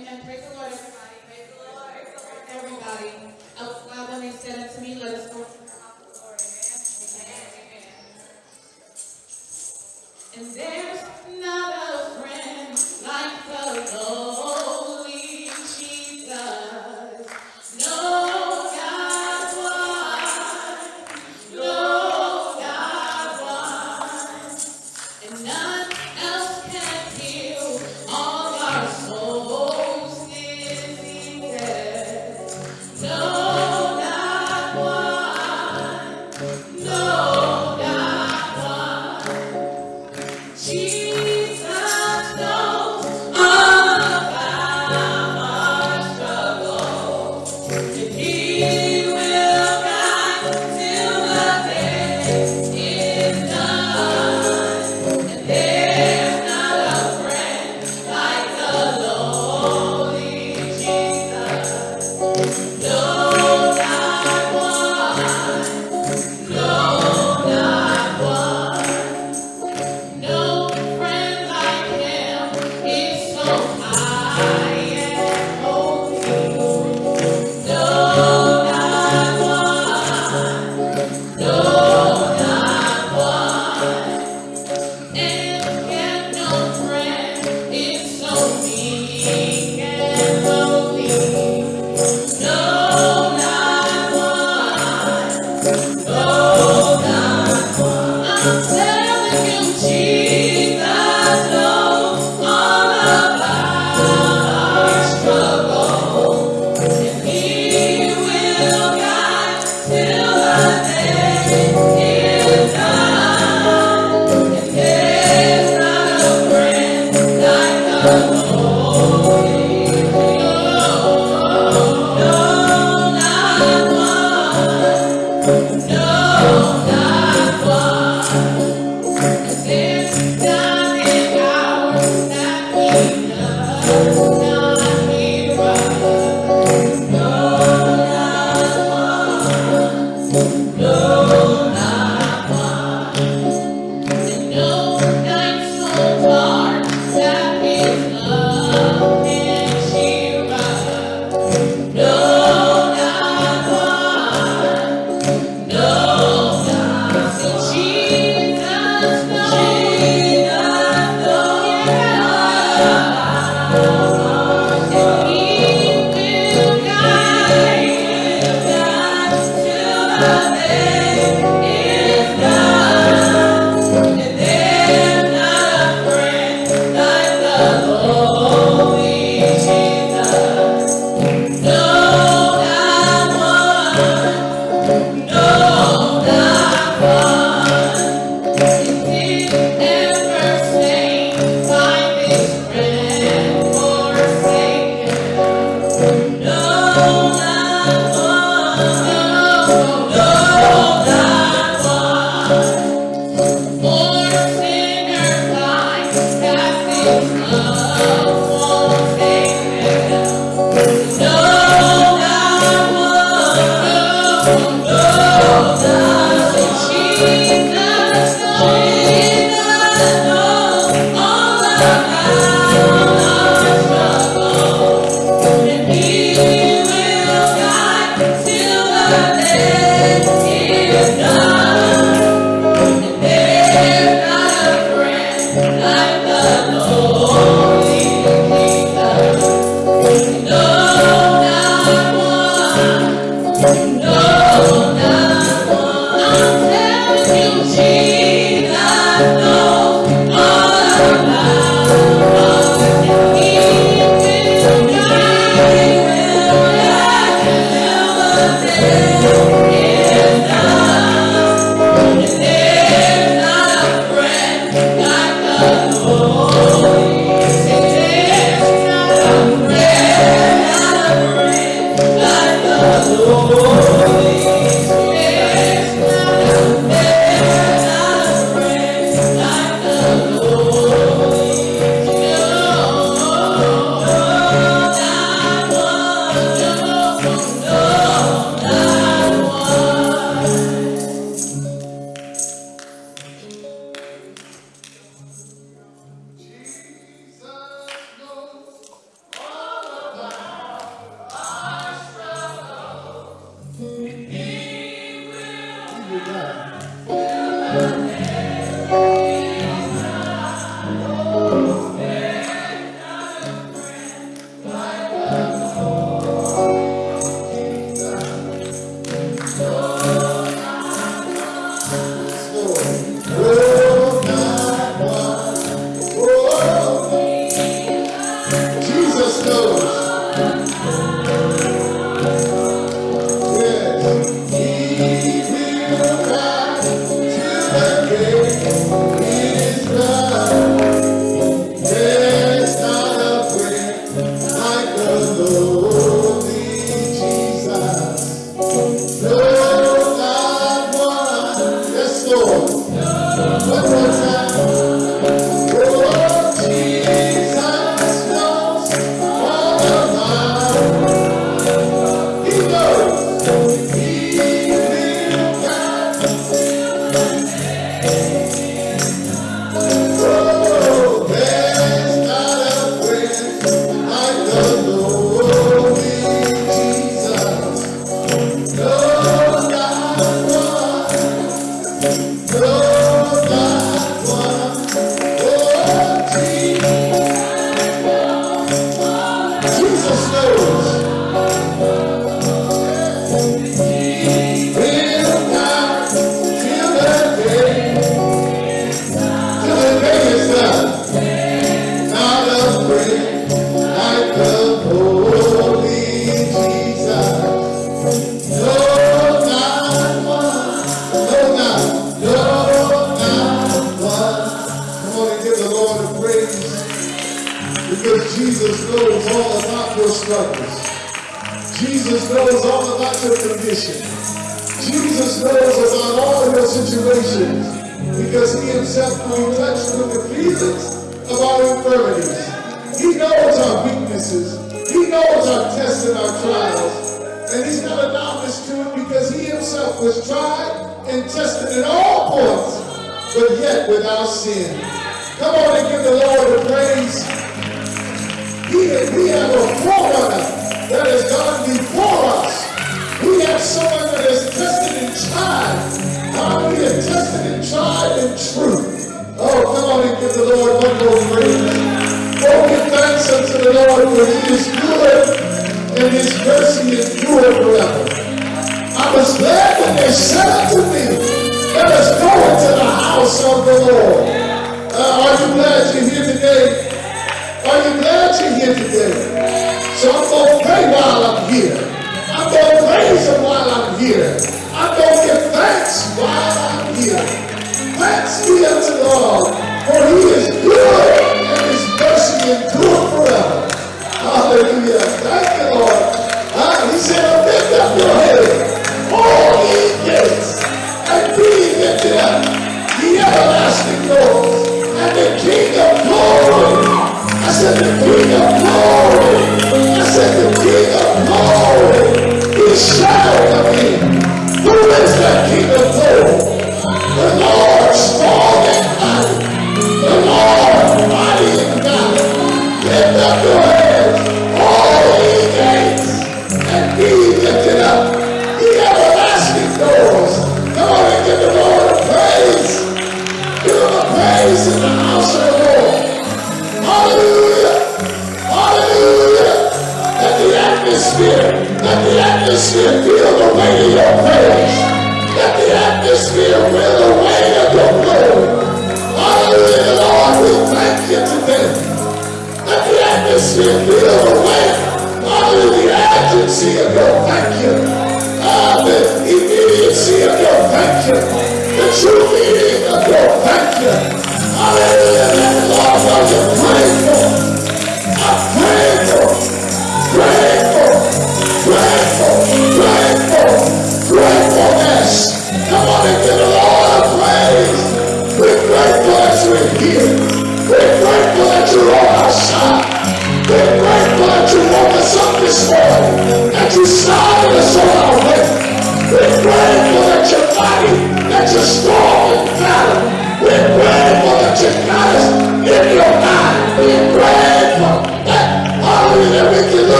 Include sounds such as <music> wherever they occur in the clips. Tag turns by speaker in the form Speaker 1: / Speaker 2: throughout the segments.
Speaker 1: Amen. Praise the Lord, everybody. Praise the Lord. Everybody. Else loud when they said unto me, let us go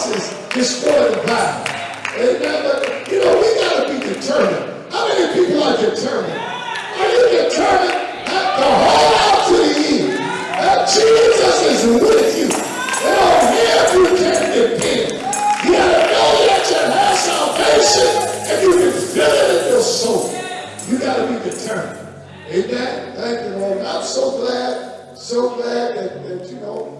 Speaker 1: cross is, is spoiled by.
Speaker 2: Amen. But, you know, we got to be determined. How many people are determined? Are you determined to the whole out to the end? That Jesus is with you. And on him you can depend. You got to know that you have salvation and you can feel it in your soul. You got to be determined. Amen. Thank you, Lord. I'm so glad, so glad that, that you know,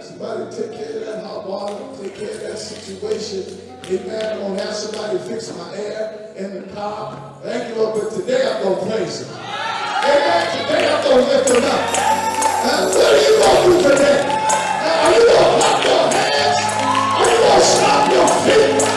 Speaker 2: got somebody take care of that hot water, take care of that situation. Amen. I'm going to have somebody fix my air and the car. Thank you, Lord, but today I'm going to praise him. Amen. Today I'm going to lift him up. And what are you going to do today? Are you going to clap your hands? Are you going to stop your feet?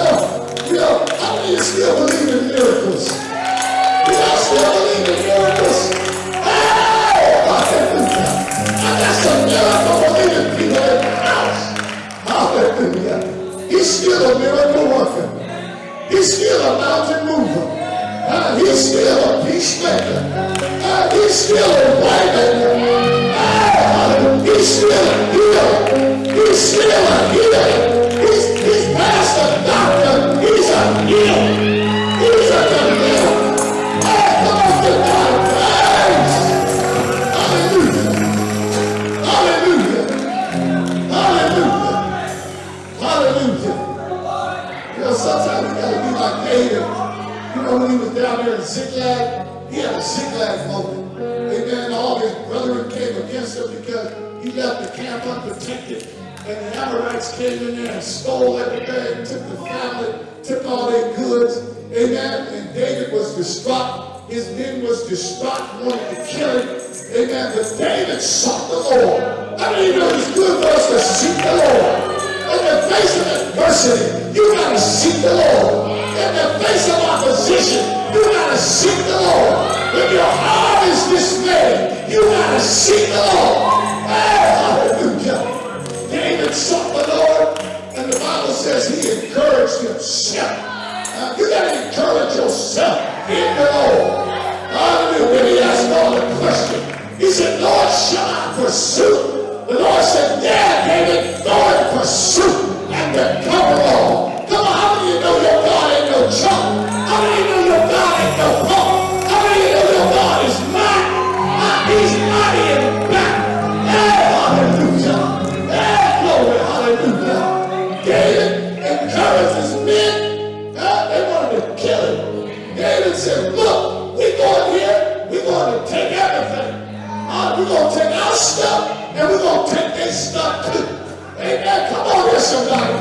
Speaker 2: You know, how of you still believe in miracles? You know, still believe in miracles? Hey! Hallelujah. I got some miracle believing people in the house. Hallelujah. He's still a miracle worker. He's still a mountain mover. Uh, he's still a peacemaker. Uh, he's still a waymaker. Uh, he's still a healer. He's still a healer. Camp unprotected. And the Amorites came in there and stole everything, took the family, took all their goods. Amen. And David was distraught. His men was distraught, wanted to kill him. Amen. But David sought the Lord. I mean, you know it's good for us to seek the Lord. In the face of adversity, you gotta seek the Lord. In the face of opposition, you gotta seek the Lord. When your heart is dismayed, you gotta seek the Lord. Hey. David sought the Lord, and the Bible says he encouraged himself. Uh, you gotta encourage yourself in the Lord. Hallelujah. When he asked God the question, he said, Lord, shall I pursue? The Lord said, Yeah, David, go and pursue and recover all. Come on, how of you know your God ain't no chump? Going to take everything. Uh, we're going to take our stuff and we're going to take their stuff too. Amen. Come on here, somebody.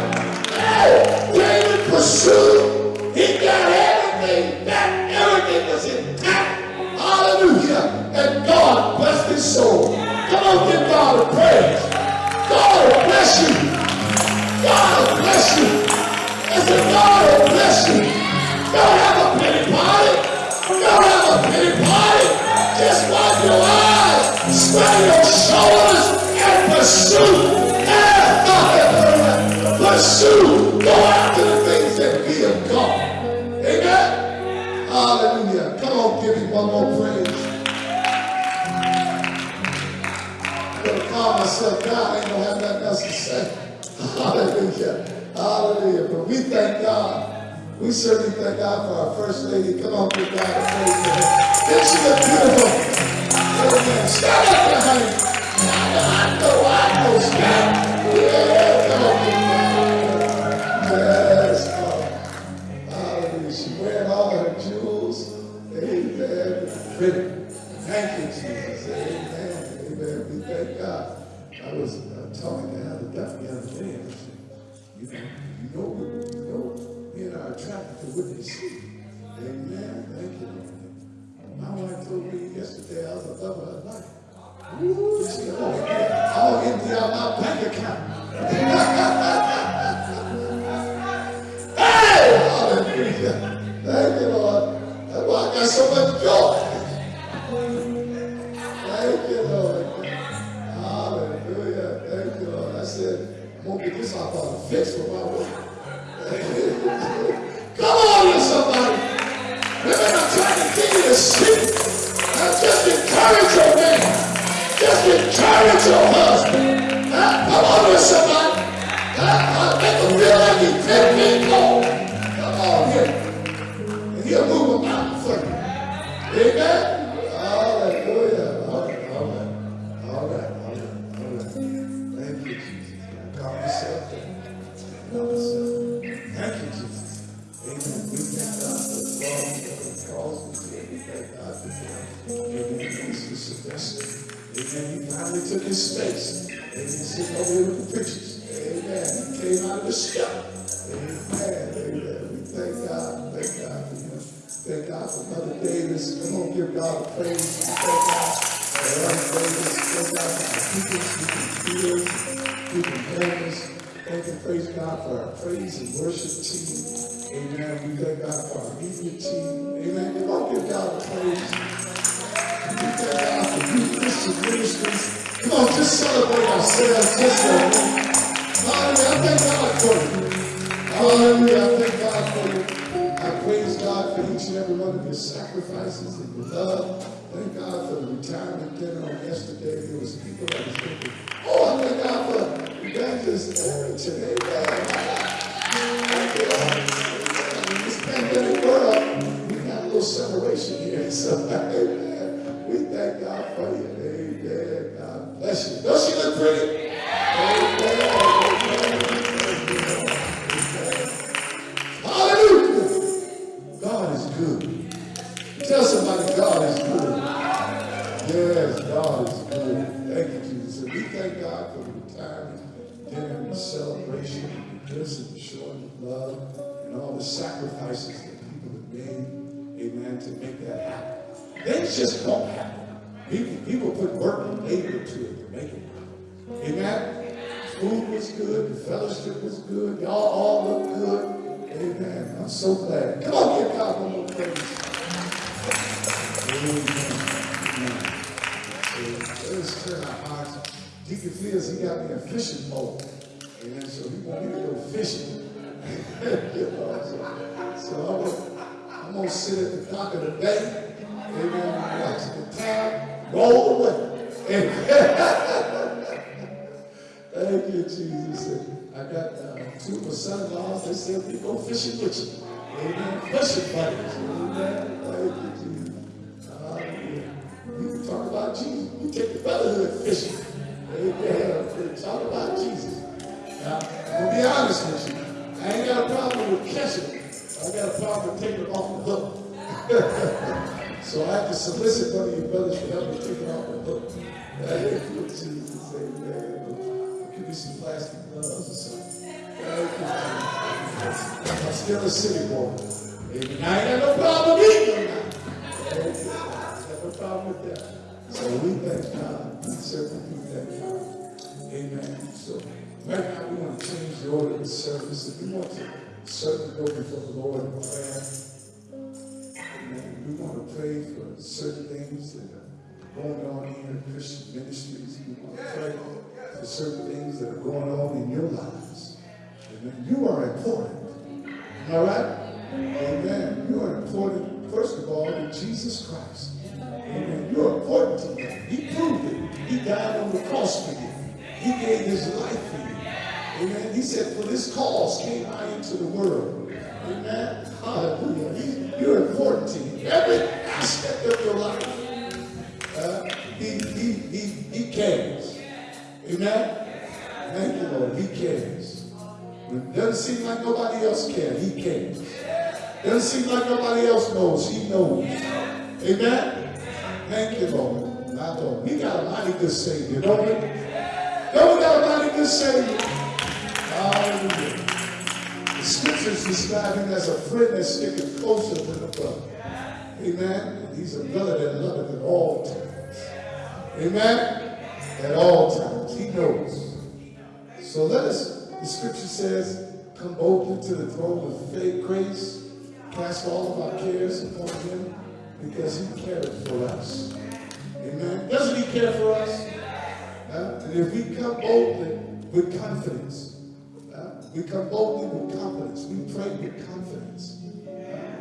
Speaker 2: Hey, David pursued. He got everything back. Everything was intact. Hallelujah. And God blessed his soul. Come on, give God a praise. God will bless you. God will bless you. I said, God will bless you. Don't have a pity party. Spread your shoulders, and pursue. Hallelujah. Pursue. After the things that of God. Amen. Hallelujah. Come on, give me one more praise. I'm gonna calm myself down. I ain't gonna have nothing else to say. Hallelujah. Hallelujah. But we thank God. We certainly thank God for our first lady. Come on, give God a praise her. Isn't beautiful? You, know, you know, what- you know, me and I are attracted to see. Amen. Thank you, yesterday I was she said, oh, yeah, empty out my bank account. <laughs> so I have to solicit one of your brothers for help me it off the hook. Thank you, Jesus. Amen. Give me some plastic gloves or something. You. I'm still a city boy. Amen. I ain't got no problem eating them you. No problem with that. So we thank God. We certainly thank God. Amen. So right now we want to change the order of the service. If we want to certainly go before the Lord in prayer. We want to pray for certain things that are going on here in Christian ministries. We want to pray for certain things that are going on in your lives. Amen. You are important. All right? Amen. You are important, first of all, in Jesus Christ. Amen. You're important to him. He proved it. He died on the cross for you. He gave his life for you. Amen. He said, For this cause came I into the world. Amen. Hallelujah. He- you're important to him. Every aspect of your life. Uh, he, he, he, he cares. Amen. Thank you, Lord. He cares. It doesn't seem like nobody else cares, he cares. Doesn't seem like nobody else knows, he knows. Amen. Thank you, Lord. My Lord. We got a mighty good Savior, don't we? Don't we got a mighty good Savior? Hallelujah. The scriptures describe him as a friend that sticketh closer than a brother. Amen. And he's a brother that loveth at all times. Amen. At all times. He knows. So let us, the scripture says, come boldly to the throne of faith, grace, cast all of our cares upon him because he cares for us. Amen. Doesn't he care for us? Uh, and if we come boldly with confidence, we come boldly with confidence. We pray with confidence.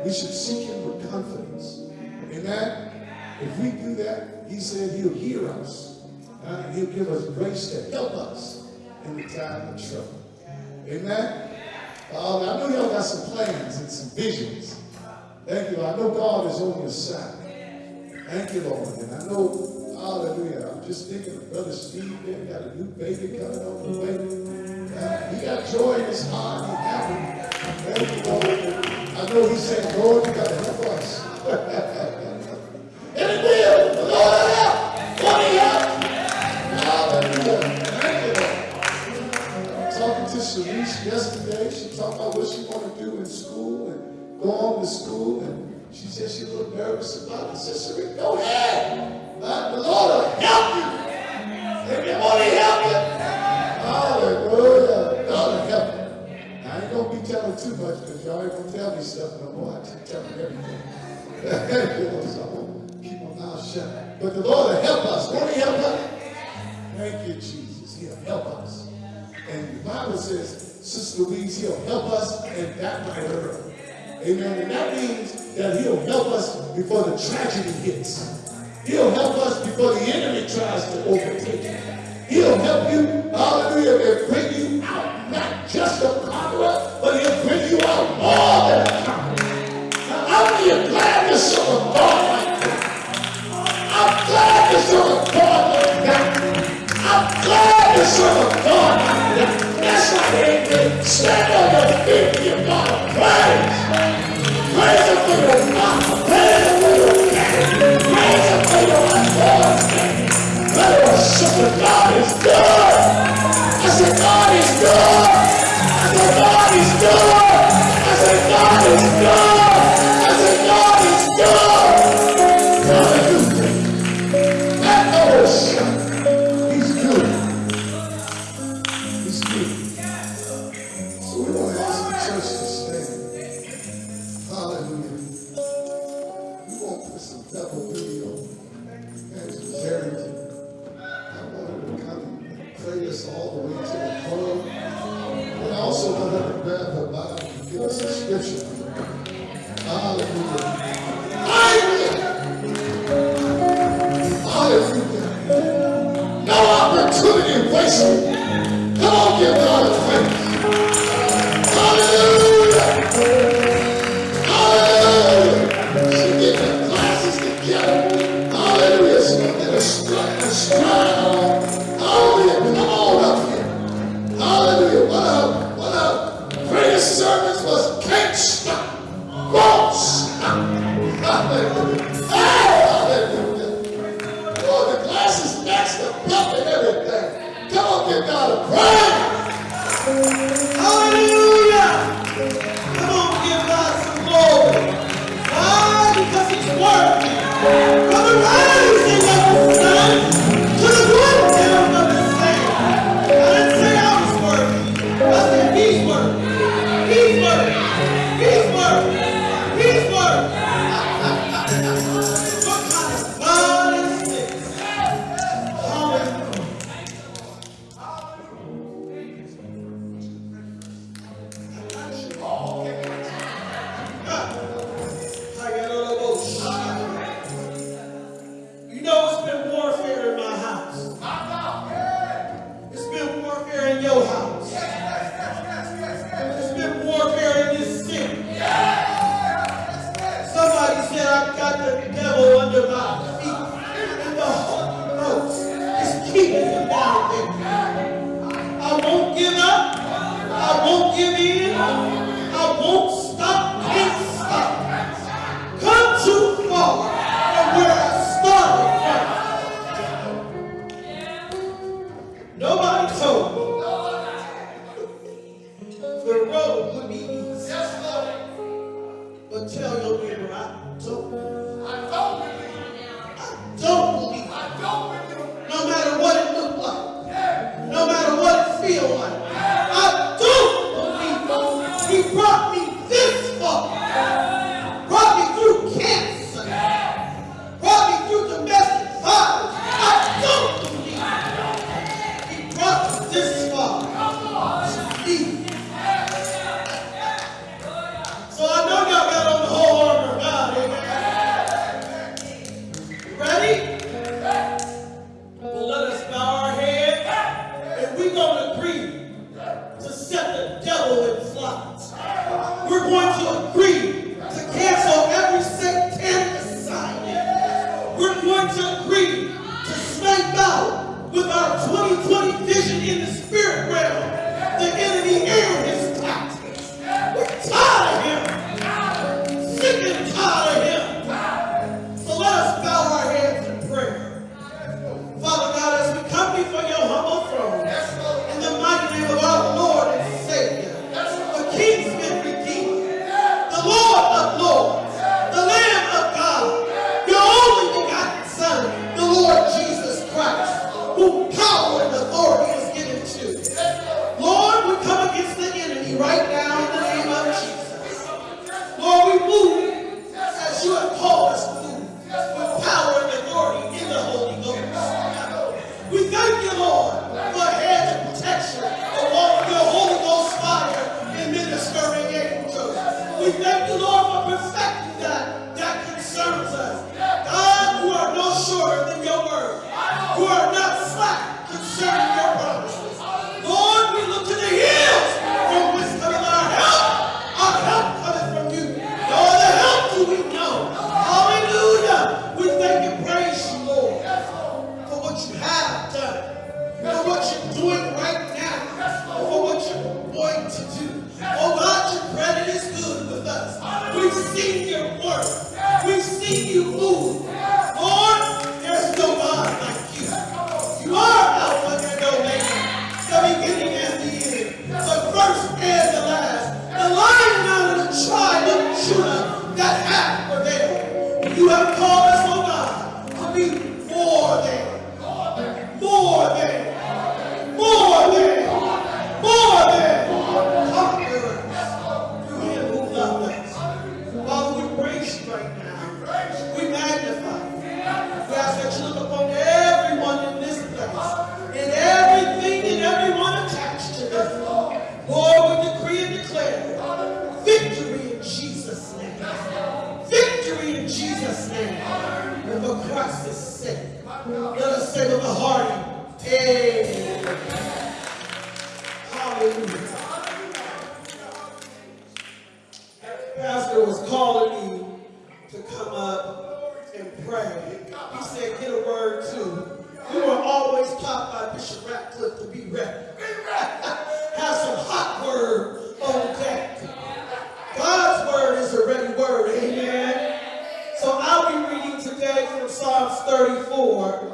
Speaker 2: We should seek him with confidence. Amen. If we do that, he said he'll hear us. Uh, he'll give us grace to help us in the time of trouble. Amen. Uh, I know y'all got some plans and some visions. Thank you. I know God is on your side. Thank you, Lord. And I know, hallelujah, I'm just thinking of Brother Steve there, got a new baby coming on the way. He got joy in his heart. He happy. Lord. I know he's saying, Lord, you got to help us. <laughs> and it will. The Lord help. Lord, he help. Hallelujah. Talking to Sharice yesterday, she talked about what she wanted to do in school and go on to school. And she said a little nervous about it. I said, go ahead. The Lord will help you. To help you, too much because y'all ain't gonna tell me stuff no more. I keep telling everything. you know, so I'm keep my mouth shut. But the Lord will help us. Won't He help us? Thank you, Jesus. He'll help us. And the Bible says, Sister Louise, He'll help us and that might hurt. Amen. And that means that He'll help us before the tragedy hits. He'll help us before the enemy tries to overtake you. He'll help you, hallelujah, and bring all the time. Now, glad to serve a God? I'm glad to serve a God. I'm glad to serve a God. That's why they stand on your feet and give God a praise. Praise Him for your mama. Praise Him for your daddy. Praise Him for your
Speaker 3: unborn baby. Let us serve God. Today from Psalms 34.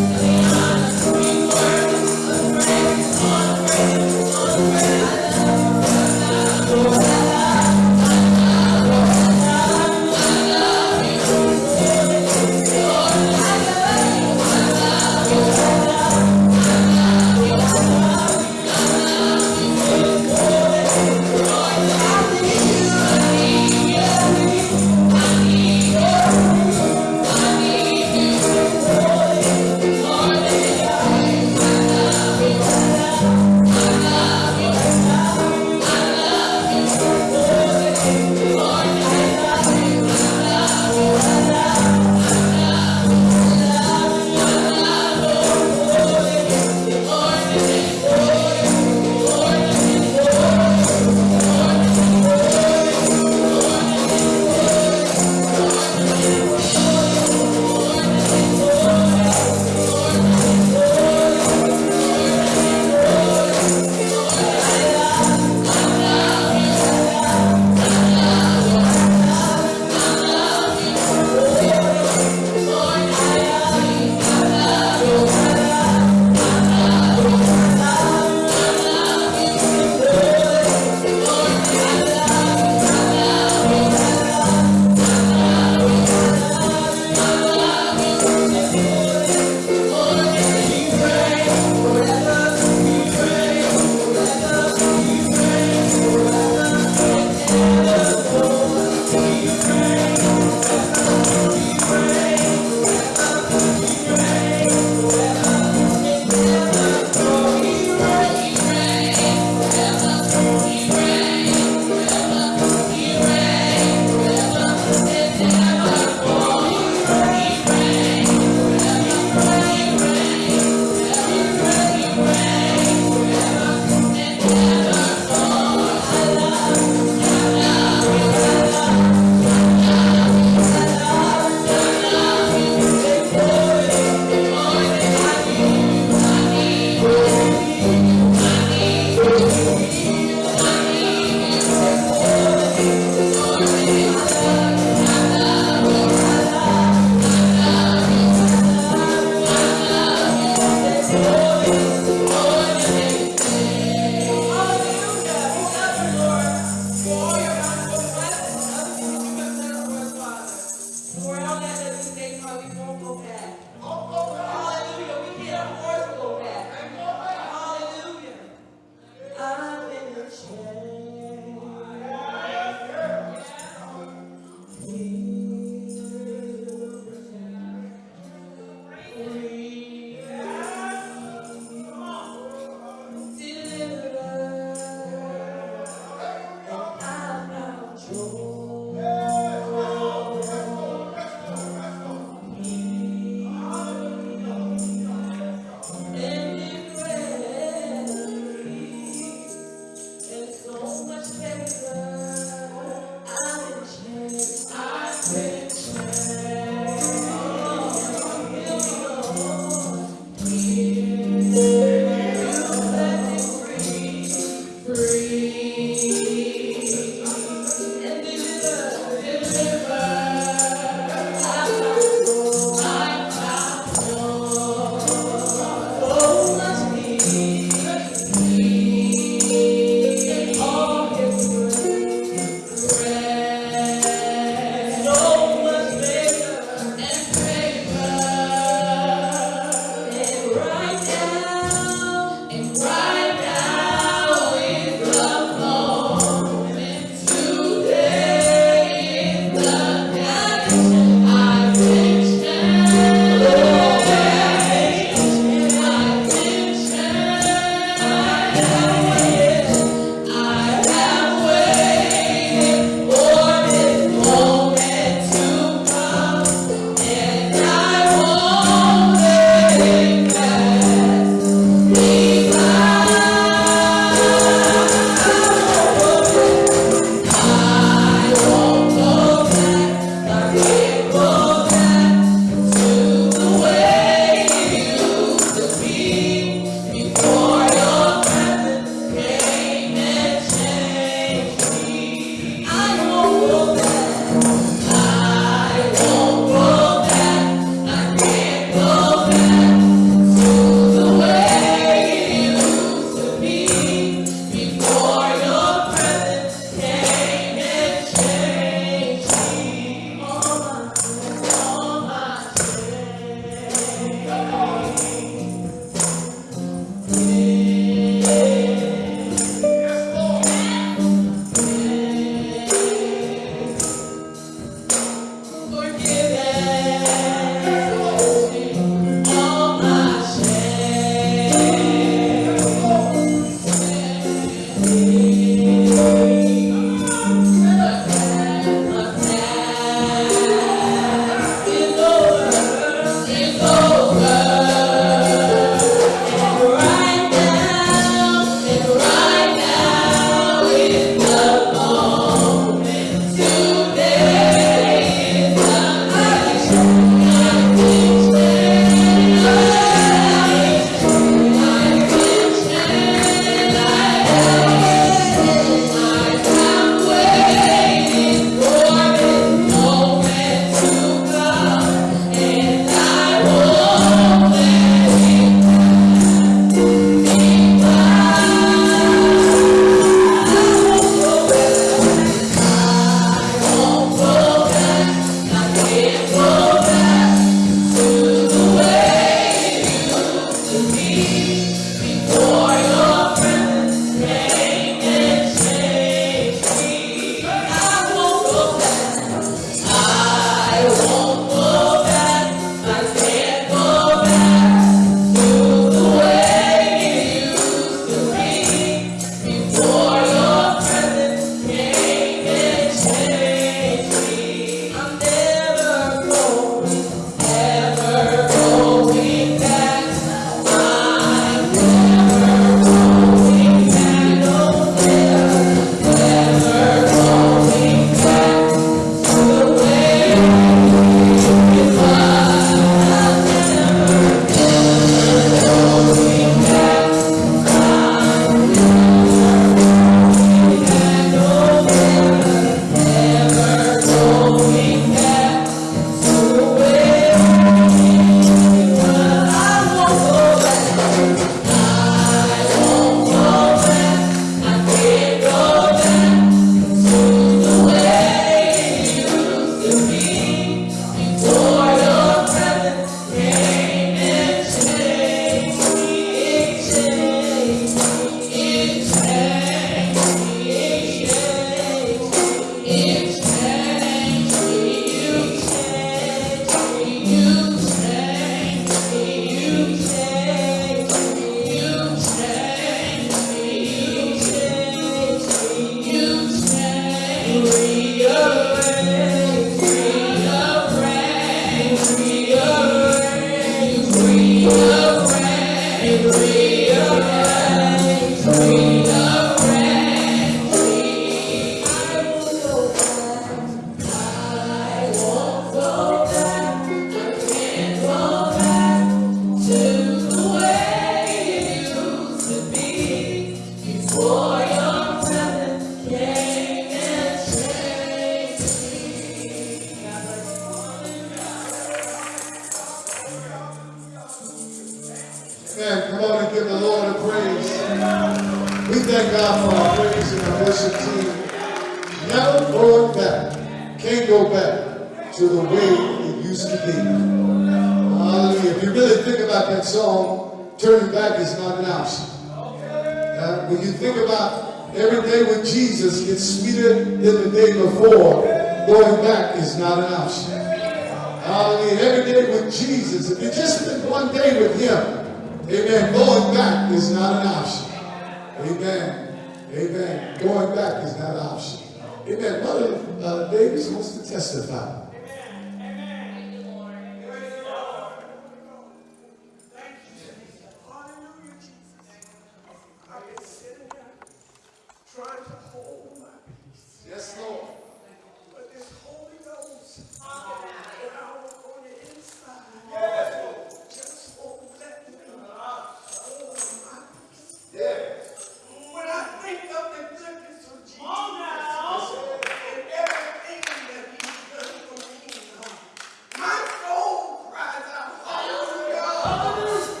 Speaker 4: Hallelujah.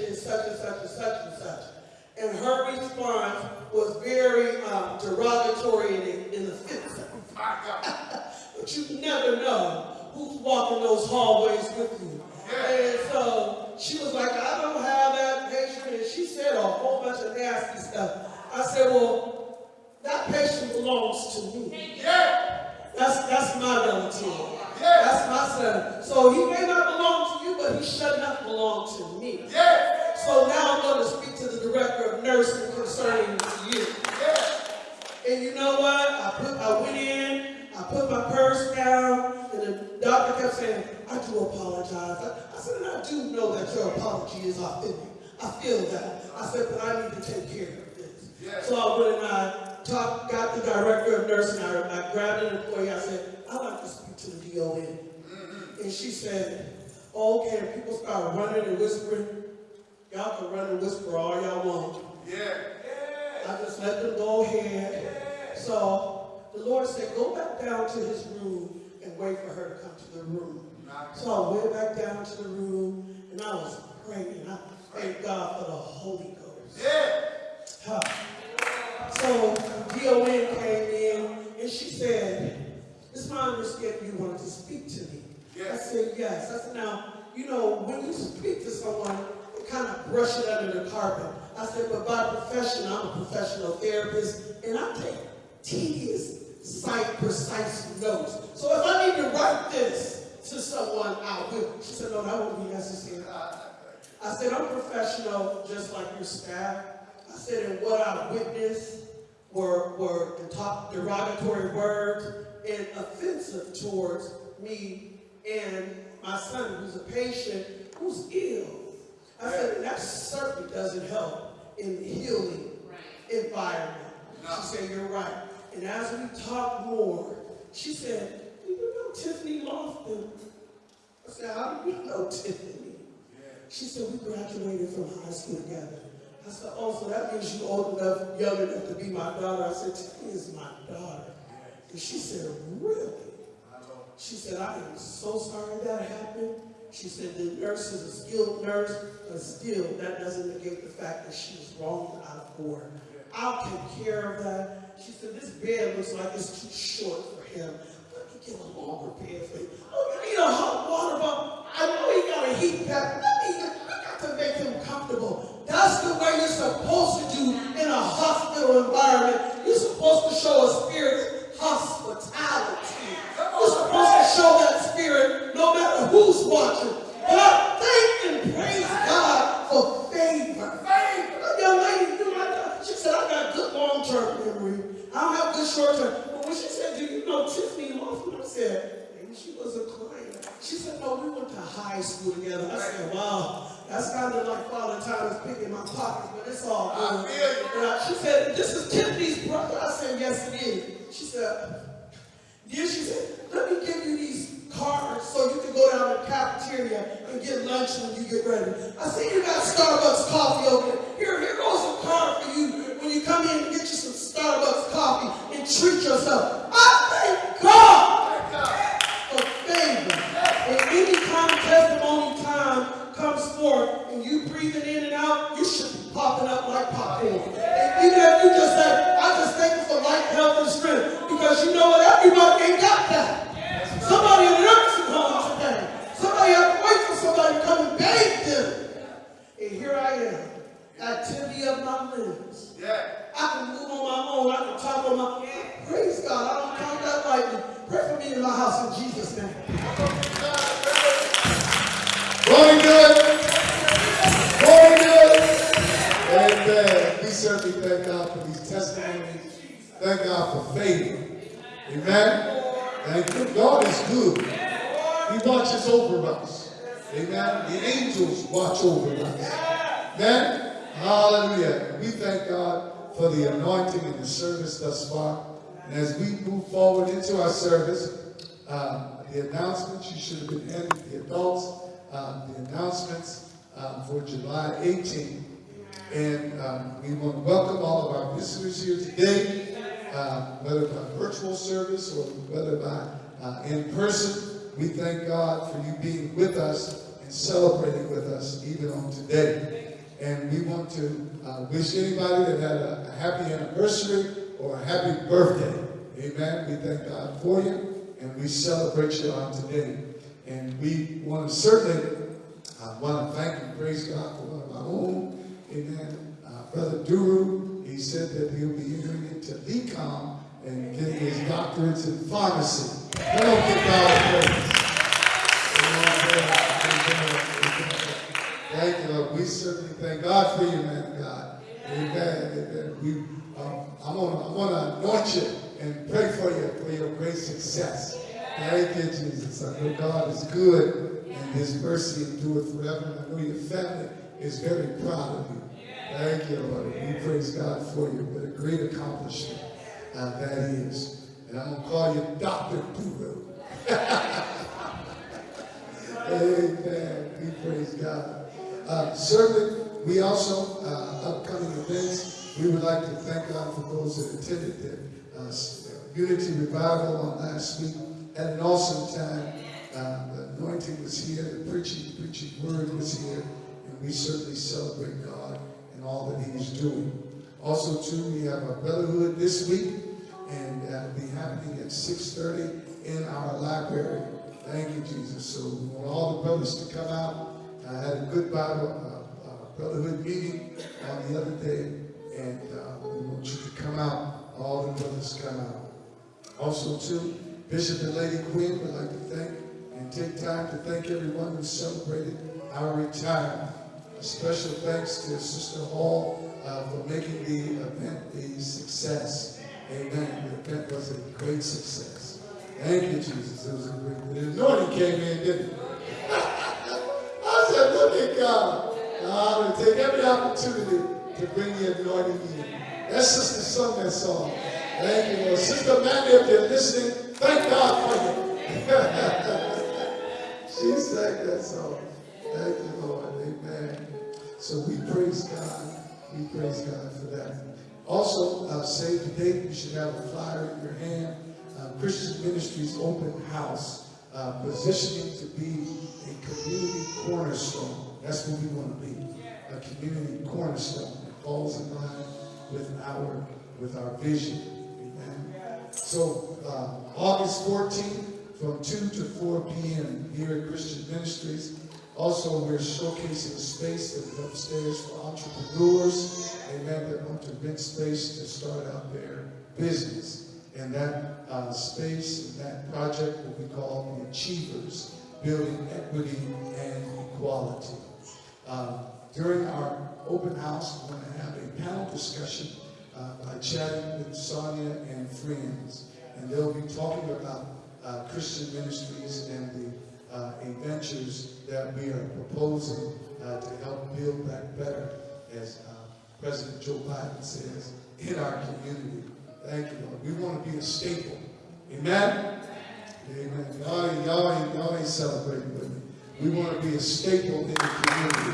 Speaker 4: The
Speaker 3: patient in such and such and such and such?" And her response was very um, derogatory and, and offensive. but you never know who's walking those hallways with you. And so she was like, I don't have that patient. And she said a whole bunch of nasty stuff. I said, well, that patient belongs to me. Yeah. That's, that's my relative. That's my son. So he may not belong to you, but he should not belong to me. So now I'm going to speak to the director of nursing concerning you. And you know what? I put, I went in, I put my purse down, and the doctor kept saying, I do apologize. I, I said, and I do know that your apology is authentic. I feel that. I said, but I need to take care of this. So I went and I talked, got the director of nursing. I, I grabbed an employee. I said, I'd like to speak to the DON. And she said, oh, okay. And people start running and whispering. Y'all can run and whisper all y'all want. Yeah. I just let them go ahead. So the Lord said, go back down to his room and wait for her to come to the room. So I went back down to the room and I was praying. I thank God for the Holy Ghost. Huh. So DON came in and she said, it's my understanding you wanted to speak to me. I said, yes. I said, now, you know, when you speak to someone, you kind of brush it under the carpet. I said, but by profession, I'm a professional therapist, and I take tedious, site precise notes. So if I need to write this to someone, I will. She said, no, that won't be necessary. Ah, I said, I'm professional, just like your staff. I said, and what I witnessed were, were the top derogatory words and offensive towards me and my son, who's a patient, who's ill. I said, that certainly doesn't help in the healing environment. She said, you're right. And as we talked more, she said, do you know Tiffany Lofton? I said, how do you know Tiffany? She said, we graduated from high school together. I said, oh, so that means you're old enough, young enough to be my daughter. I said, Tiffany is my daughter. And she said, really? She said, I am so sorry that happened. She said, the nurse is a skilled nurse, but still, that doesn't negate the fact that she was wrong out of order. I'll take care of that. She said, this bed looks like it's too short for him. Let me get a longer bed for you. Oh, you need a hot water bottle. I know he got a heat pad. Let me, we got to make him comfortable. That's the way you're supposed to do in a hospital environment. You're supposed to show a spirit hospitality. You're supposed to show that spirit no matter who's watching. And I thank and praise God for favor. Favor. Young lady my daughter. She said, I got good long-term memory. I don't have good short-term. But when she said, do you know Tiffany Lofton? I said, maybe she was a client. She said, no, we went to high school together. I said, wow, that's kind of like Father Time is picking my pockets, but it's all good. I- she said, this is Tiffany's brother. I said, yes, it is. She said, then she said, let me give you these cards so you can go down to the cafeteria and get lunch when you get ready. I said, you got Starbucks coffee over there. Here, here goes a card for you when you come in and get you some Starbucks coffee and treat yourself. I thank God for favor. And anytime testimony time comes forth and you breathing in and out, you should be popping up like popcorn. And even if you just say, I just thank you for life, health, and strength. Because you know what? Everybody ain't got that. Somebody in the nursing home today. Somebody had to wait for somebody to come and bathe them. And here I am, activity of my limbs. I can move on my own. I can talk on my Praise God. I don't count that lightly. Pray for me in my house in Jesus' name.
Speaker 2: Going good. Going good. Amen. We certainly thank God for these testimonies. Thank God for favor. Amen. Thank you. God is good. He watches over us. Amen. The angels watch over us. Amen. Hallelujah. We thank God for the anointing and the service thus far. And as we move forward into our service, uh, the announcements, you should have been handed the adults, uh, the announcements uh, for July 18th. And um, we want to welcome all of our visitors here today, uh, whether by virtual service or whether by uh, in person. We thank God for you being with us and celebrating with us even on today. And we want to uh, wish anybody that had a, a happy anniversary or a happy birthday. Amen. We thank God for you and we celebrate you on today. And we want to certainly I want to thank and praise God for one of my own. Amen. Uh, Brother Duru, he said that he'll be entering into VCOM and getting his doctorates in pharmacy. Thank you, Lord. We certainly thank God for you, man God. Amen. Amen. We, um, I'm I'm gonna anoint you and pray for you for your great success. Thank you, Jesus. I know God is good and His mercy endureth forever. I know your family is very proud of you. Thank you, Lord. We praise God for you. What a great accomplishment uh, that is. And I'm gonna call you Dr. Duru. <laughs> Amen. We praise God. Uh, certainly, we also, uh, upcoming events, we would like to thank God for those that attended the uh, Unity Revival on last week. Had an awesome time. Uh, the anointing was here, the preaching, preaching word was here, and we certainly celebrate God and all that He's doing. Also, too, we have our brotherhood this week, and that'll be happening at 6:30 in our library. Thank you, Jesus. So we want all the brothers to come out. I had a good Bible uh, uh, brotherhood meeting on the other day, and uh, we want you to come out. All the brothers come out. Also, too, Bishop and Lady Quinn would like to thank and take time to thank everyone who celebrated our retirement. A special thanks to Sister Hall uh, for making the event a success. Amen. Event was a great success. Thank you, Jesus. It was a great, anointing came in, didn't it? <laughs> I said, look at God. I'm going to take every opportunity to bring the anointing in. That sister sung that song. Thank you, Lord. Sister Mandy, if you're listening, thank God for you. <laughs> she sang that song. Thank you, Lord. Amen. So we praise God. We praise God for that. Also, uh, save the date. You should have a flyer in your hand. Uh, Christian Ministries Open House, uh, positioning to be a community cornerstone. That's what we want to be. A community cornerstone. that falls in line with our with our vision. Amen. So uh, August 14th from 2 to 4 p.m. here at Christian Ministries. Also, we're showcasing space that is upstairs for entrepreneurs, They amen, that want to rent space to start out their business. And that uh, space, and that project will be called the Achievers, Building Equity and Equality. Uh, during our open house, we're going to have a panel discussion uh, by chatting with Sonia and friends. And they'll be talking about uh, Christian ministries and the uh, adventures that we are proposing uh, to help build back better, as uh, President Joe Biden says, in our community. Thank you, Lord. We want to be a staple. Amen? Amen. Y'all, y'all, y'all ain't celebrating with me. We want to be a staple in the community.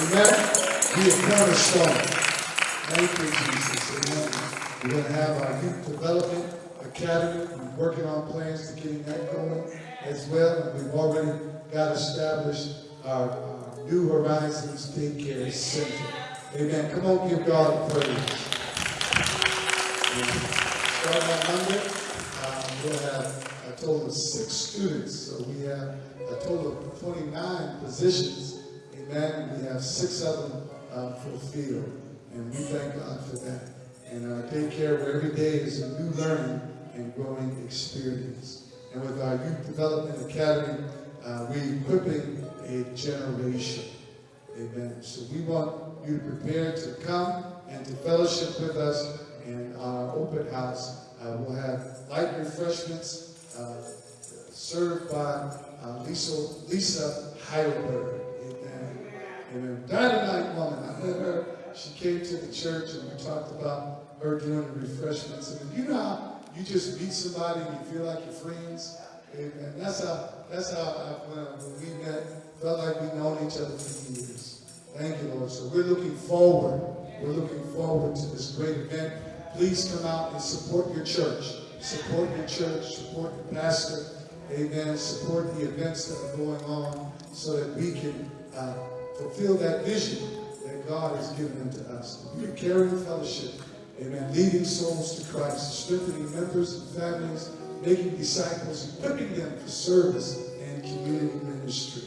Speaker 2: Amen? Be a cornerstone. Thank you, Jesus. Amen. We're going to have our youth development academy. We're working on plans to getting that going as well. We've already got established our, our New Horizons Daycare Center. Amen. Come on, give God praise. Starting on Monday, um, we'll have a total of six students. So we have a total of 29 positions. Amen. We have six of them uh, fulfilled. And we thank God for that. And our daycare, where every day is a new learning and growing experience. And with our Youth Development Academy, uh, we're equipping a generation. Amen. So we want you to prepare to come and to fellowship with us in our open house. Uh, we'll have light refreshments uh, served by uh, Lisa, Lisa Heidelberg. Amen. Amen. Dynamite woman. I met her. She came to the church and we talked about her doing the refreshments. And you know how you just meet somebody and you feel like you're friends? and That's how that's how I when, when we met, felt like we've known each other for years. Thank you, Lord. So we're looking forward. We're looking forward to this great event. Please come out and support your church. Support your church. Support your pastor. Amen. Support the events that are going on so that we can uh, fulfill that vision that God has given unto us. Be a fellowship. Amen. Leading souls to Christ, strengthening members and families, making disciples, equipping them for service and community ministry.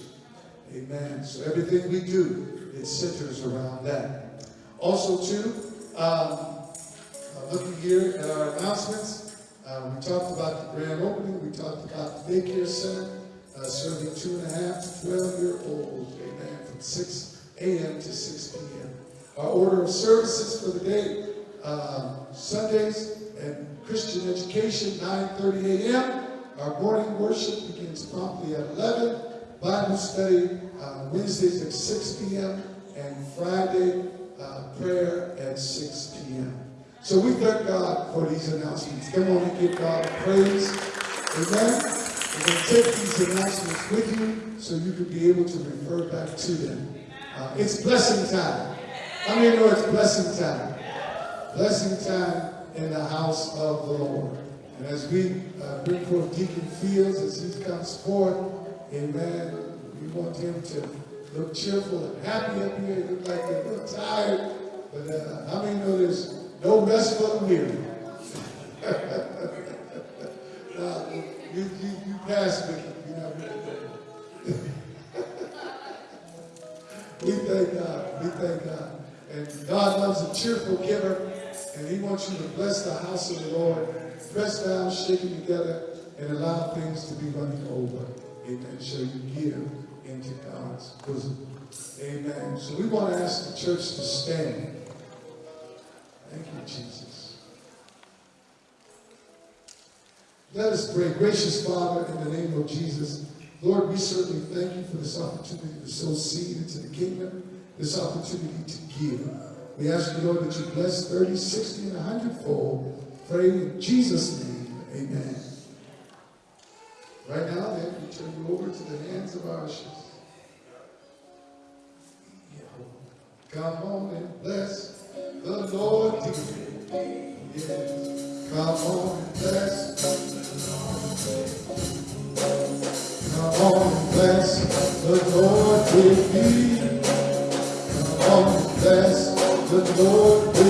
Speaker 2: Amen. So everything we do, it centers around that. Also, too, um, uh, looking here at our announcements, uh, we talked about the grand opening. We talked about the daycare center uh, serving two and a half to 12 year olds. Amen. From 6 a.m. to 6 p.m. Our order of services for the day, um, Sundays and Christian education, 9.30 a.m. Our morning worship begins promptly at 11. Bible study uh, Wednesdays at 6 p.m. and Friday uh, prayer at 6 p.m. So we thank God for these announcements. Come on and give God praise. Amen. Going to take these announcements with you so you can be able to refer back to them. Uh, it's blessing time. How many know it's blessing time? Blessing time in the house of the Lord. And as we uh, bring forth Deacon Fields, as he comes forth, amen, we want him to look cheerful and happy up here. He look like a little tired. But uh, how many know there's no rest for the weary? <laughs> you, you, you pass me. You know, <laughs> we thank God. We thank God. And God loves a cheerful giver. And he wants you to bless the house of the Lord. Press down, shaking together, and allow things to be running over. Amen. So you give into God's bosom. Amen. So we want to ask the church to stand. Thank you, Jesus. Let us pray. Gracious Father, in the name of Jesus, Lord, we certainly thank you for this opportunity to sow seed into the kingdom, this opportunity to give. We ask you, Lord, that you bless 30, 60, and 100 fold. Pray in Jesus' name. Amen. Right now, then, we turn you over to the hands of our ushers. Come on and bless the Lord. Yes. Come on and bless. Come on and bless the Lord with me. Come on and bless the Lord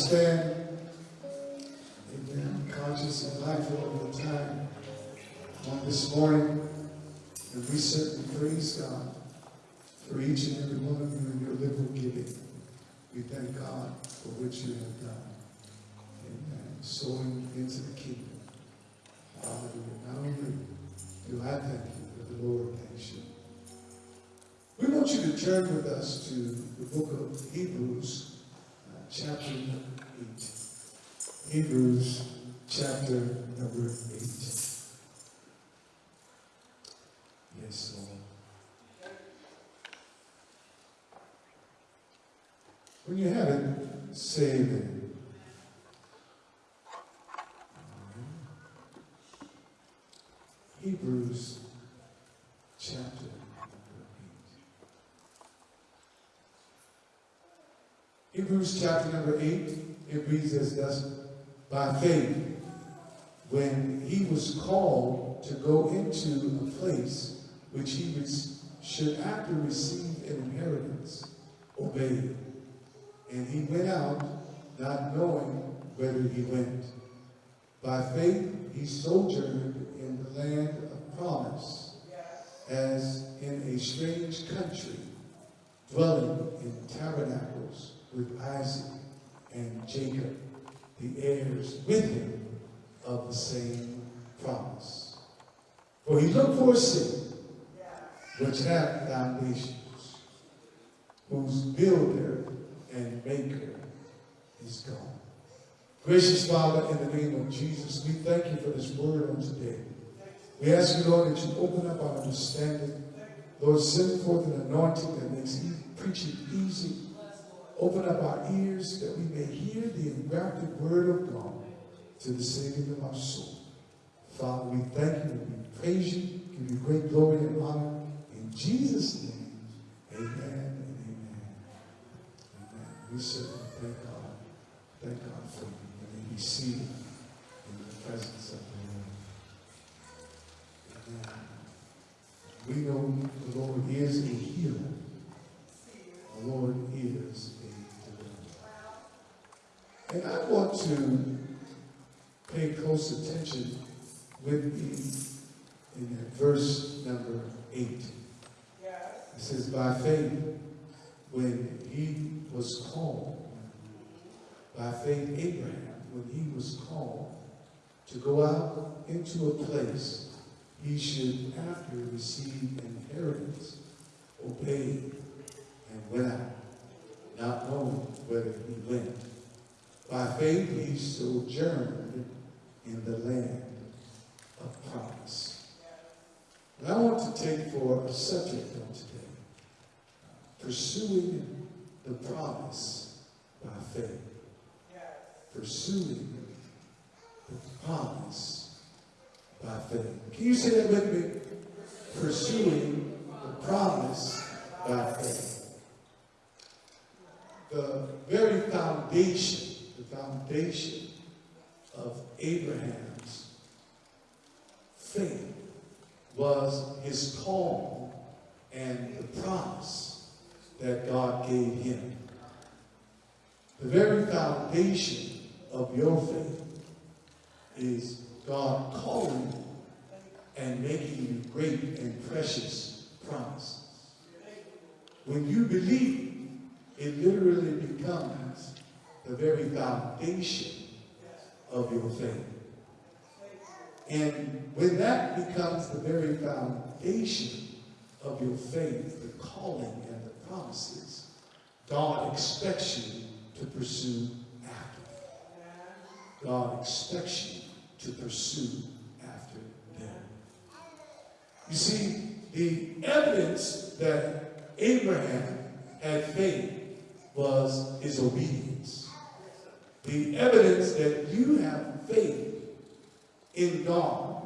Speaker 2: stand. Amen. Conscious and mindful of the time on this morning. And we certainly praise God for each and every one of you in your liberal giving. We thank God for what you have done. Amen. Sowing into the kingdom. Hallelujah. Not only do I thank you, but the Lord thanks you. We want you to turn with us to the book of Hebrews, chapter number 8. Hebrews, chapter number 8. Yes, Lord. When you have it, say amen. Hebrews chapter number 8. Hebrews chapter number 8, it reads as thus, by faith, when he was called to go into a place which he should after receive an inheritance, obeyed. And he went out, not knowing whither he went. By faith he sojourned in the land of promise, as in a strange country, dwelling in tabernacles with Isaac and Jacob, the heirs with him of the same promise. For he looked for a city which hath foundations, whose builder and maker is God. Gracious Father, in the name of Jesus, we thank you for this word on today. We ask you, Lord, that you open up our understanding. Lord, send forth an anointing that makes preaching easy. Open up our ears that we may hear the engrafted word of God to the saving of our soul. Father, we thank you we praise you, give you great glory and honor. In Jesus' name, amen and amen. Amen. We certainly thank God. Thank God for you. And may be seated in the presence of the Lord. Amen. We know the Lord is a healer. The Lord is. And I want to pay close attention with me in that verse number eight. It says, by faith, when he was called, by faith, Abraham, when he was called to go out into a place he should, after receive an inheritance, obeyed and went out, not knowing whither he went. By faith, he sojourned in the land of promise. And I want to take for a subject on today, pursuing the promise by faith. Pursuing the promise by faith. Can you say that with me? Pursuing the promise by faith. The very foundation, foundation of Abraham's faith was his call and the promise that God gave him. The very foundation of your faith is God calling and making you great and precious promises. When you believe, it literally becomes the very foundation of your faith. And when that becomes the very foundation of your faith, the calling and the promises, God expects you to pursue after. God expects you to pursue after them. You see, the evidence that Abraham had faith was his obedience. The evidence that you have faith in God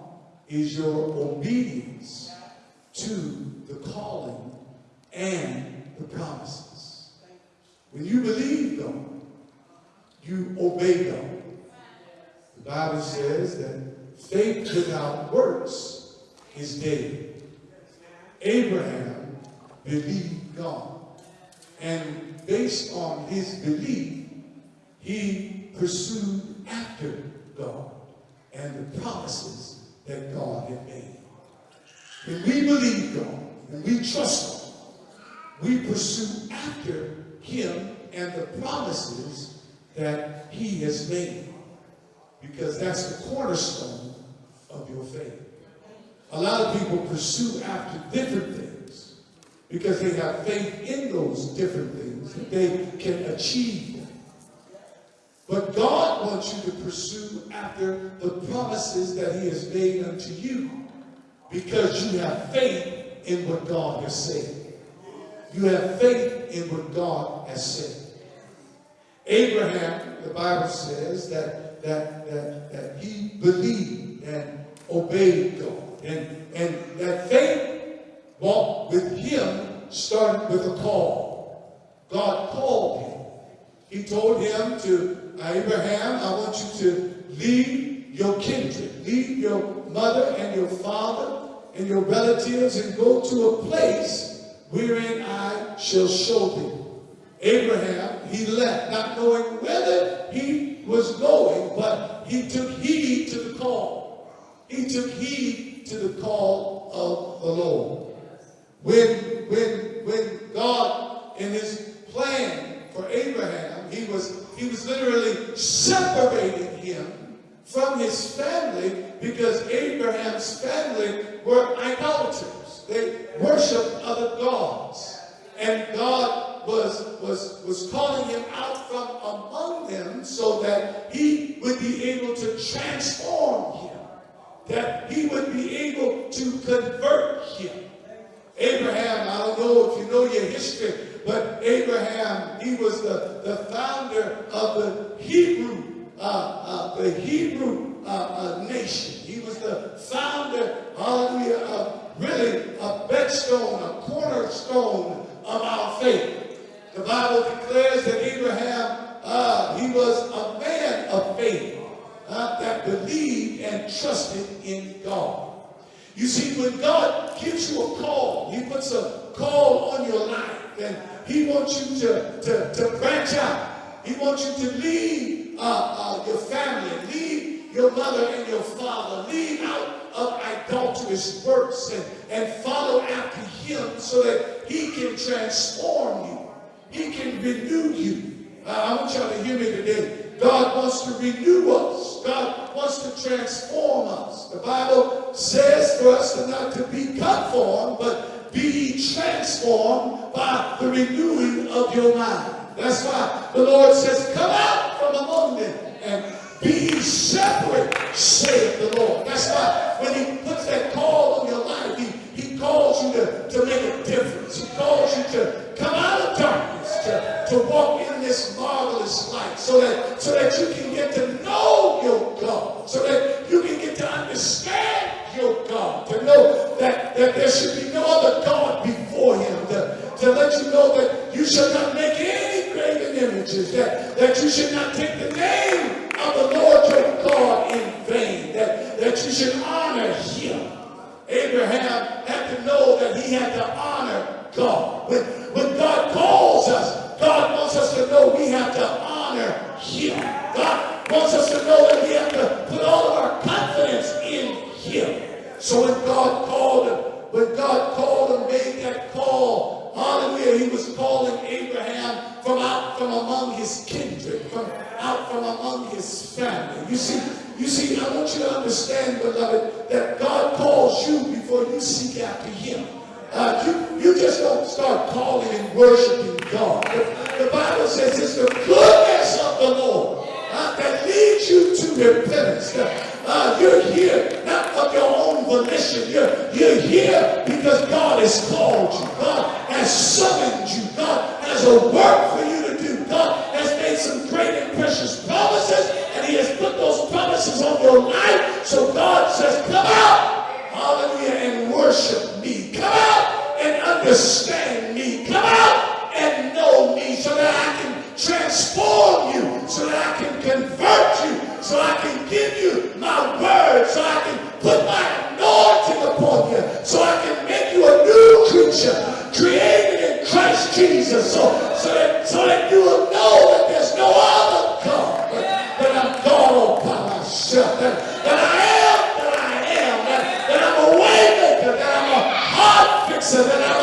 Speaker 2: is your obedience to the calling and the promises. When you believe God, you obey God. The Bible says that faith without works is dead. Abraham believed God. And based on his belief, he pursued after God and the promises that God had made. When we believe God, when we trust God, we pursue after him and the promises that he has made. Because that's the cornerstone of your faith. A lot of people pursue after different things because they have faith in those different things that they can achieve. But God wants you to pursue after the promises that he has made unto you because you have faith in what God has said. You have faith in what God has said. Abraham, the Bible says that, that, that, that he believed and obeyed God. And, and that faith walk with him started with a call. God called him. He told him to, Abraham, I want you to leave your kindred, leave your mother and your father and your relatives and go to a place wherein I shall show thee. Abraham, he left, not knowing whether he was going, but he took heed to the call. He took heed to the call of the Lord. When, when, when God, in his plan for Abraham, he was, he was literally separating him from his family because Abraham's family were idolaters. They worshiped other gods. And God was, was, was calling him out from among them so that he would be able to transform him, that he would be able to convert him. Abraham, I don't know if you know your history, but Abraham, he was the, the founder of the Hebrew, uh, uh, the Hebrew uh, uh, nation. He was the founder, hallelujah, of really a bedstone, a cornerstone of our faith. The Bible declares that Abraham, uh, he was a man of faith uh, that believed and trusted in God. You see, when God gives you a call, He puts a call on your life, and He wants you to, to, to branch out. He wants you to leave uh, uh, your family, leave your mother and your father, leave out of idolatrous works and, and follow after Him so that He can transform you. He can renew you. Uh, I want y'all to hear me today. God wants to renew us. God wants to transform us. The Bible says for us to not to be conformed, but be transformed by the renewing of your mind. That's why the Lord says, come out from among them and be separate, saith the Lord. That's why when he puts that call on your life, he, he calls you to, to make a difference. He calls you to come out of darkness, to, to walk in this marvelous light so that, so that you can get to know your God, so that you can get to understand your God, to know that, that there should be no other God before him, to, to let you know that you should not make any graven images, that, that you should not take the name of the Lord your God in vain, that, that you should honor him. Abraham had to know that he had to honor God. When, when God calls us, God wants us to know we have to honor him. God wants us to know that we have to put all of our confidence in him. So when God called him, when God called and made that call, hallelujah, he was calling Abraham from out from among his kindred, from out from among his family. You see, you see, I want you to understand, beloved, that God calls you before you seek after him. Uh, you, you just don't start calling and worshiping God. The, Bible says it's the goodness of the Lord uh, that leads you to repentance. Uh, you're here not of your own volition. You're, you're here because God has called you. God has summoned you. God has a work for you to do. God has made some great and precious promises, and He has put those promises on your life. So God says, Come out, hallelujah, and worship me. Come out and understand me. Come out and know me so that I can transform you, so that I can convert you, so I can give you my word, so I can put my anointing upon you, so I can make you a new creature, created in Christ Jesus, so, so, that, so that you will know that there's no other God, but that I'm God all by myself, that, that I am that I am, that, that I'm a waymaker, that I'm a heart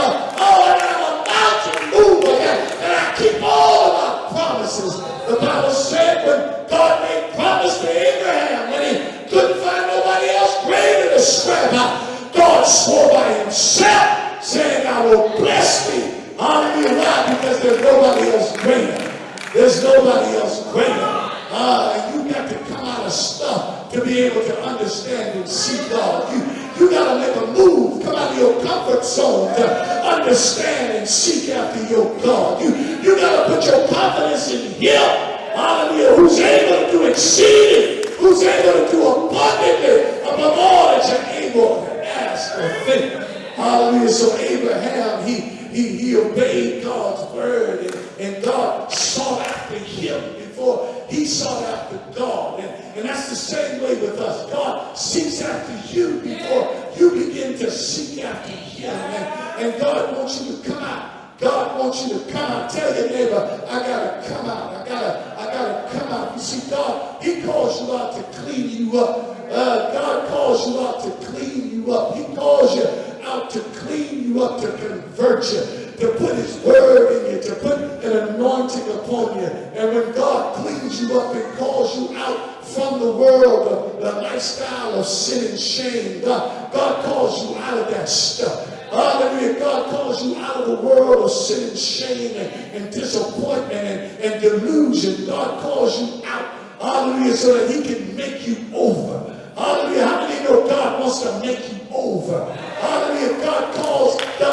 Speaker 2: the same way with us. God seeks after you before you begin to seek after him. And, and God wants you to come out. God wants you to come out. Tell your neighbor, I gotta come out. I gotta, I gotta come out. You see, God, He calls you out to clean you up. Uh, God calls you out to clean you up. He calls you out to clean you up, to convert you, to put His word in you, to put an anointing upon you. And when God cleans you up and calls you out from the world of the lifestyle of sin and shame, God, God calls you out of that stuff. Hallelujah. God calls you out of the world of sin and shame and, and disappointment and, and delusion. God calls you out. Hallelujah. So that he can make you over. Hallelujah. How many know God wants to make you over? Hallelujah. God calls the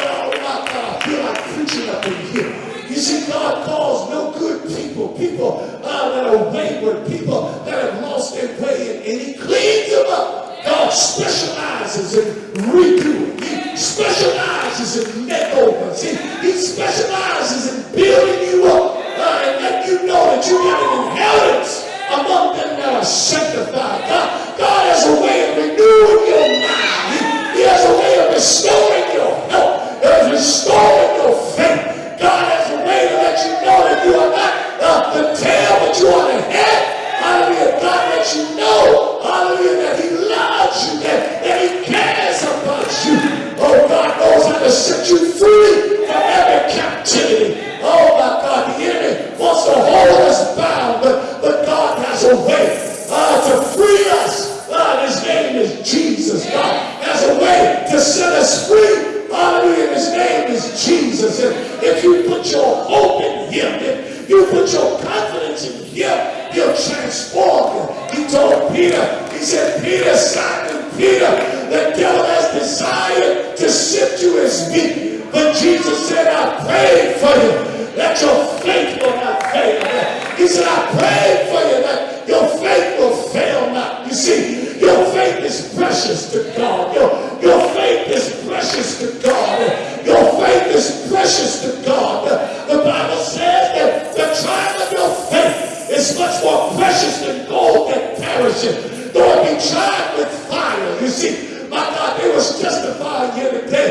Speaker 2: preaching up in here. You see, God calls no good people, people uh, that are wayward, people that have lost their way, and, and He cleans them up. God specializes in redoing. He specializes in makeovers. He, he specializes in building you up uh, and letting you know that you got an inheritance among them that are sanctified. God, God has a way of renewing your mind. He, he has a way of restoring your health, of restoring your faith. God has a way to let you know that you are not uh, the tail, but you are the head. Hallelujah. God lets you know, hallelujah, that He loves you, that, that He cares about you. Oh, God knows how to set you free from every captivity. Oh, my God, the enemy wants to hold us bound, but, but God has a way uh, to free us. Uh, his name is Jesus. God has a way to set us free. Hallelujah. His name is Jesus. And if you put your hope in him, if you put your confidence in him, he'll transform you. He told Peter, he said, Peter, Simon Peter, the devil has desired to sift you as meat. But Jesus said, I prayed for you that your faith will not fail. He said, I prayed for you that your faith will fail not. You see, your faith is precious to God. Your, your faith is precious to God. Your faith is precious to God. The Bible says that the trial of your faith is much more precious than gold that perishes, though it be tried with fire. You see, my God, it was justified here today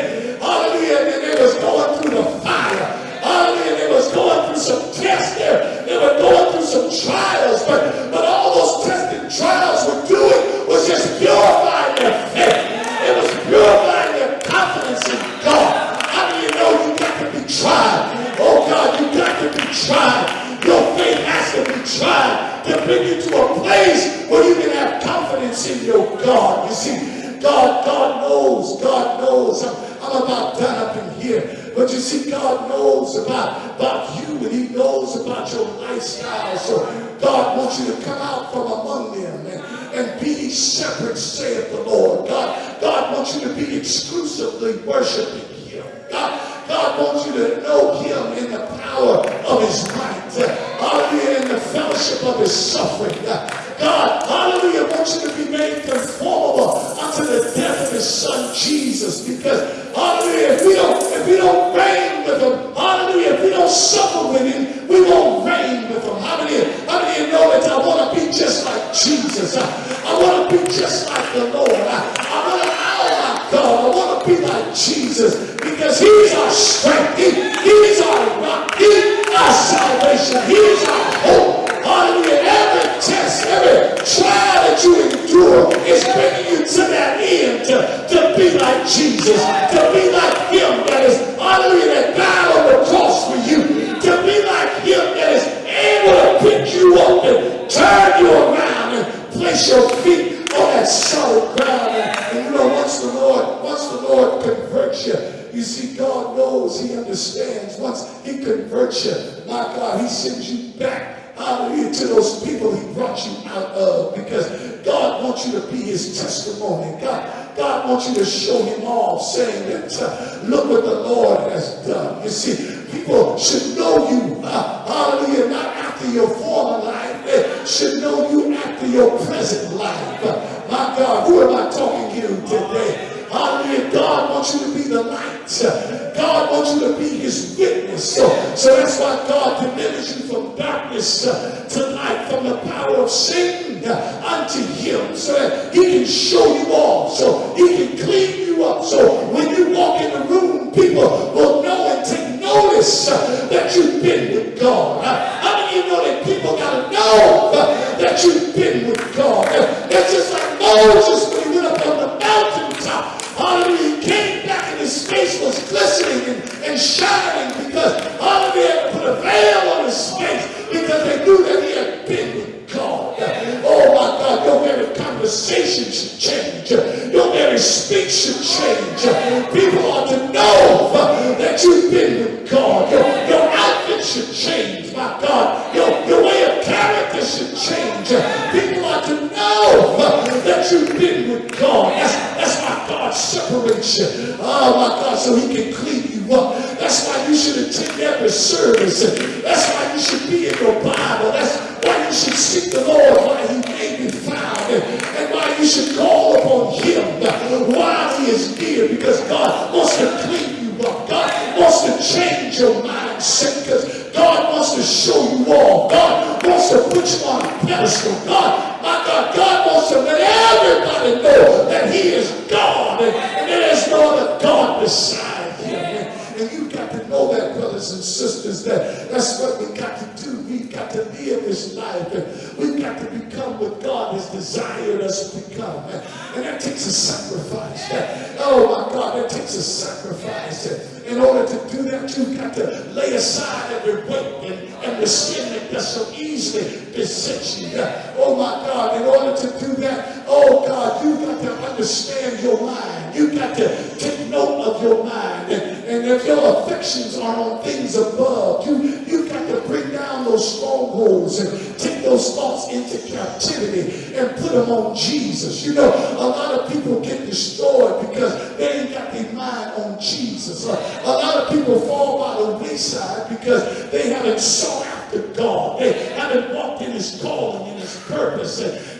Speaker 2: you to know him in the power of his might. Uh, hallelujah, in the fellowship of his suffering. want you to show him off, saying that, uh, look what the Lord has done. You see, Oh my God, so he can clean you up. That's why you should attend every service. That's why you should be in your Bible. That's why you should seek the Lord while he may be found. And why you should call upon him while he is near. Because God wants to clean you up. God wants to change your mindset. Because God wants to show you all. God wants to put you on a pedestal. life. We've got to become what God has desired us to become. And that takes a sacrifice. Oh my God, that takes a sacrifice. In order to do that, you've got to lay aside every weight and, and the sin that does so easily beset you. Oh my God, in order to do that, oh God, you've got to understand your mind. You've got to take note of your mind. And, and if your affections are on things above, you, you've got to bring down those strongholds. And, those thoughts into captivity and put them on Jesus. You know, a lot of people get destroyed because they ain't got their mind on Jesus. A lot of people fall by the wayside because they haven't sought after God. They haven't walked in his calling and his purpose. And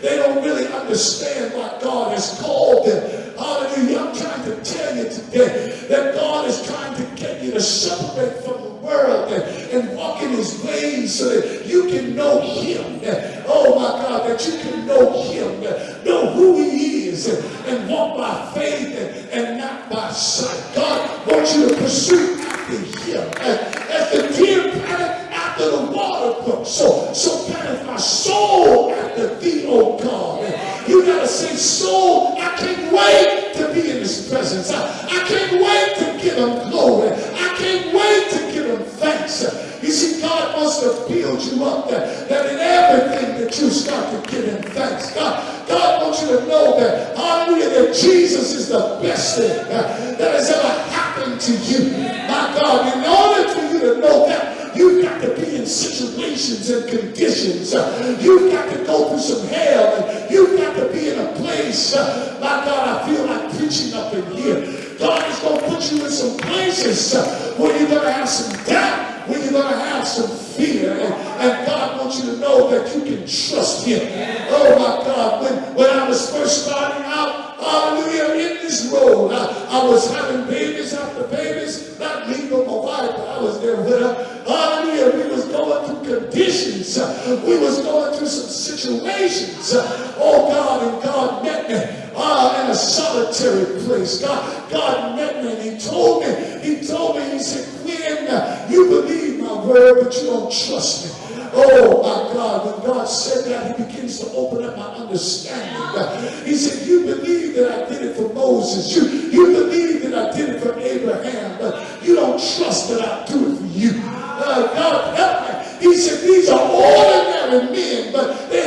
Speaker 2: Oh God, and God met me ah, in a solitary place. God, God met me and he told me, he told me, he said, Quinn, you believe my word, but you don't trust me. Oh my God, when God said that, he begins to open up my understanding. He said, you believe that I did it for Moses. You, you believe that I did it for Abraham, but you don't trust that I do it for you. Uh, God help me. He said, these are ordinary men, but they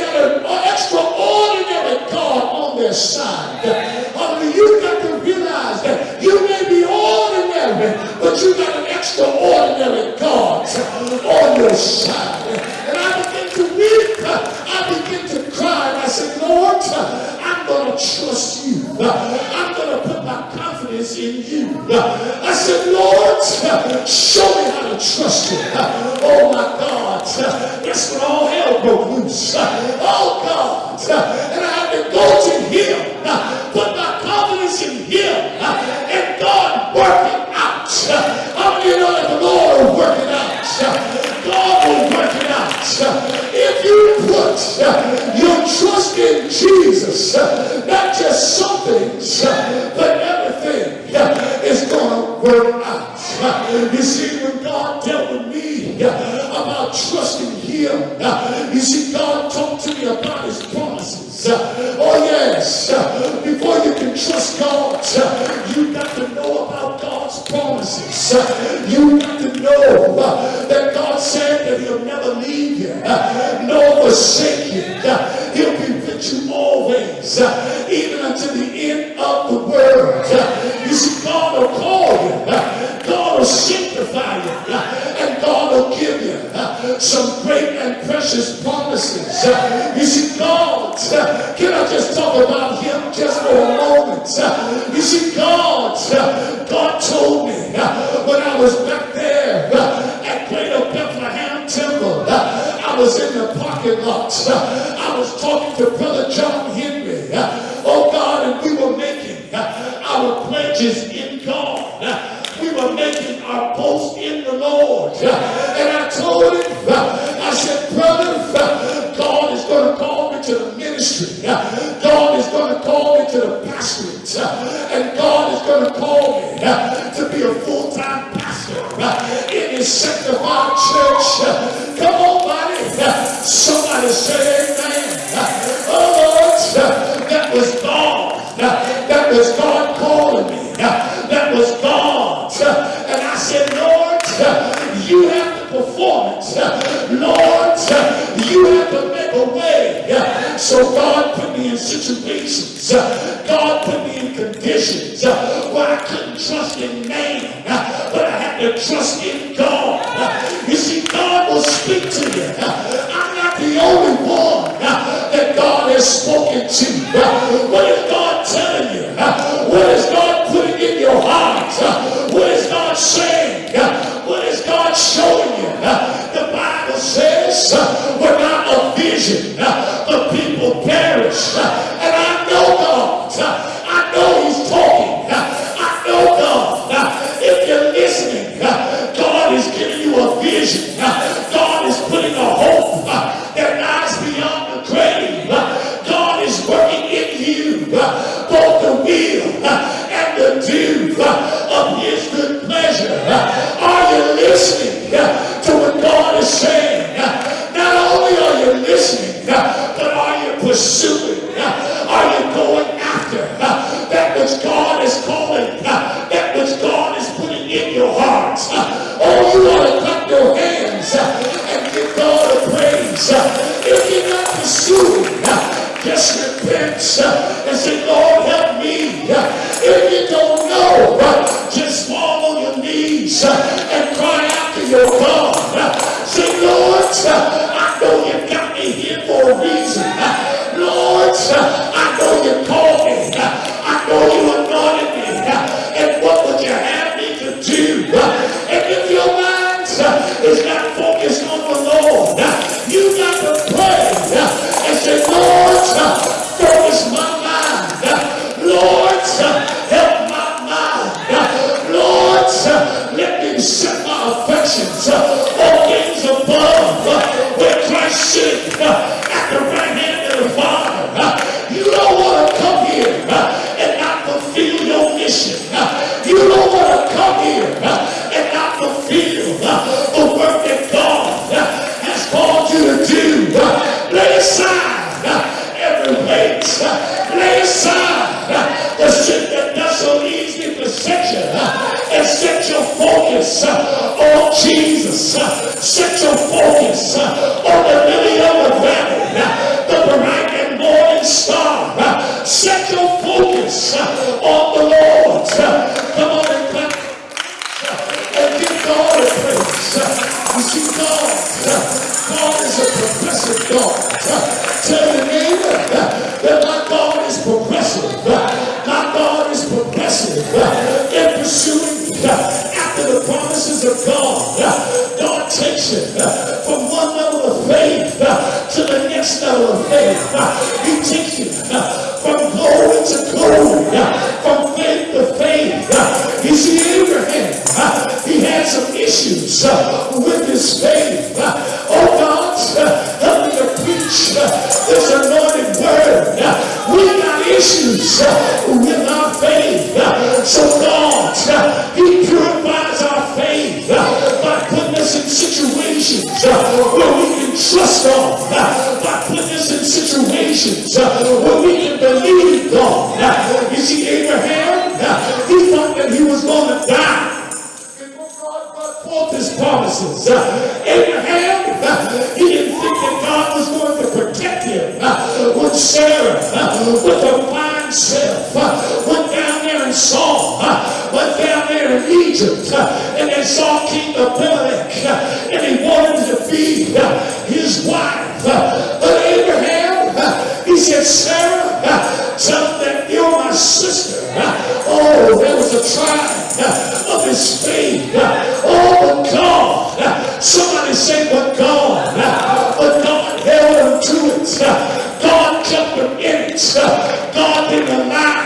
Speaker 2: has. Only you got to realize that you may be ordinary, but you got an extraordinary God on your side. matter of faith. He takes you from glory to glory, from faith to faith. You see, Abraham, he had some issues with his faith. God jumped the minutes. God didn't allow